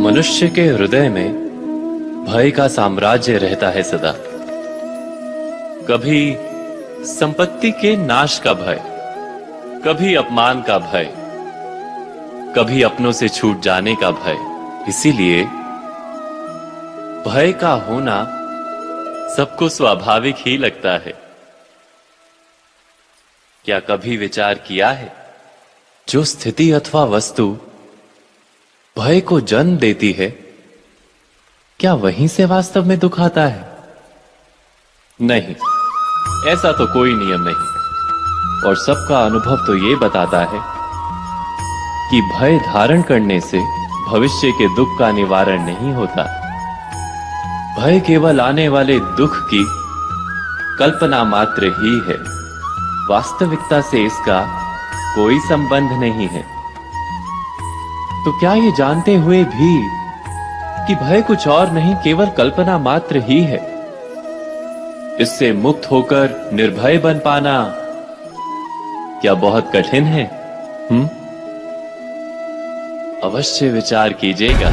मनुष्य के हृदय में भय का साम्राज्य रहता है सदा। कभी संपत्ति के नाश का भय, कभी अपमान का भय, कभी अपनों से छूट जाने का भय। इसीलिए भय का होना सबको स्वाभाविक ही लगता है। क्या कभी विचार किया है? जो स्थिति अथवा वस्तु भय को जन्म देती है, क्या वहीं से वास्तव में दुख आता है? नहीं, ऐसा तो कोई नियम नहीं। और सबका अनुभव तो ये बताता है कि भय धारण करने से भविष्य के दुख का निवारण नहीं होता। भय केवल आने वाले दुख की कल्पना मात्र ही है। वास्तविकता से इसका कोई संबंध नहीं है। तो क्या ये जानते हुए भी कि भय कुछ और नहीं, केवल कल्पना मात्र ही है। इससे मुक्त होकर निर्भय बन पाना क्या बहुत कठिन है? हम्म अवश्य विचार कीजिएगा।